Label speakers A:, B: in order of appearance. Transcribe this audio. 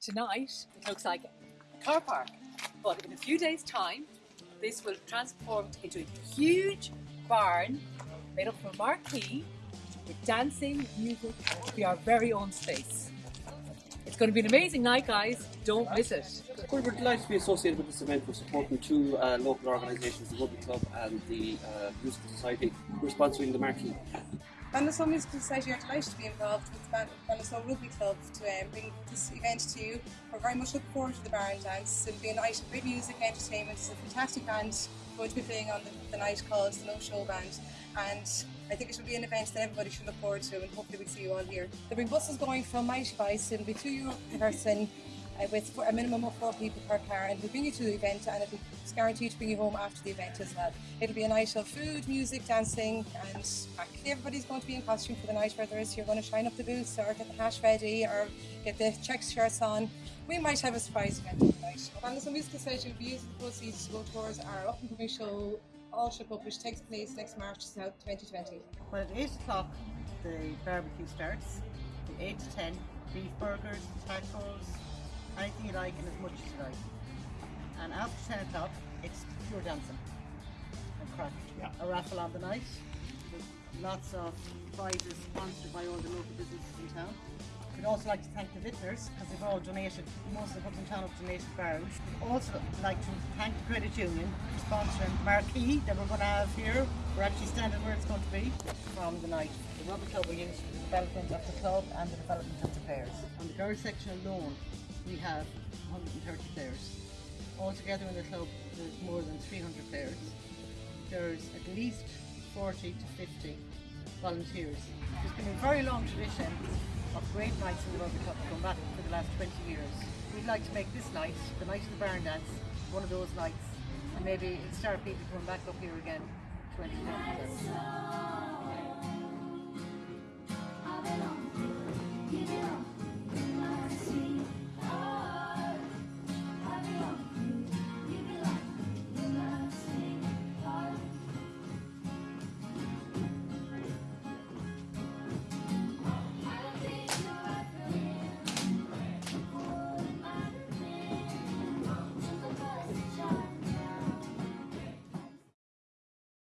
A: Tonight, it looks like a car park, but in a few days' time, this will transform into a huge barn made up of a marquee with dancing, music, and be our very own space. It's going to be an amazing night, guys. Don't miss it.
B: Well, we're delighted to be associated with this event. We're supporting two uh, local organisations, the Rugby Club and the uh, Musical Society. We're sponsoring the marquee.
C: Ballinasloe Musical Society are delighted to be involved with Ballinasloe Rugby Club to um, bring this event to you. We're very much looking forward to the Baron dance. It'll be a night of great music and entertainment. It's a fantastic band going to be playing on the, the night called the No Show Band and I think it should be an event that everybody should look forward to and hopefully we'll see you all here. There'll be buses going from Mighty Bus, it'll be two euro per person with a minimum of four people per car and we'll bring you to the event and be guaranteed to bring you home after the event as well. It'll be a night of food, music, dancing and actually everybody's going to be in costume for the night whether it's you're going to shine up the boots or get the hash ready or get the check shirts on. We might have a surprise event tonight. And the Musical Society will be using the proceeds to go towards our up and coming show all shook up, which takes place next March 2020.
D: Well, at 8 o'clock, the barbecue starts. From 8 to 10, beef burgers, tacos, anything you like and as much as you like. And after 10 o'clock, it's pure dancing and crack. Yeah. A raffle on the night lots of prizes sponsored by all the local businesses in town. We'd also like to thank the vintners because they've all donated, most of the in town have donated barrels. We'd also like to thank the Credit Union for sponsoring the Marquee that we're going to have here. We're actually standing where it's going to be from the night. The Rugby Club will use for the development of the club and the development of the players. On the girls section alone, we have 130 players. Altogether in the club, there's more than 300 players. There's at least 40 to 50 volunteers. There's been a very long tradition of great nights in the Rugby Club going back for the last 20 years. We'd like to make this night, the night of the barn dance, one of those nights and maybe start people coming back up here again 2020.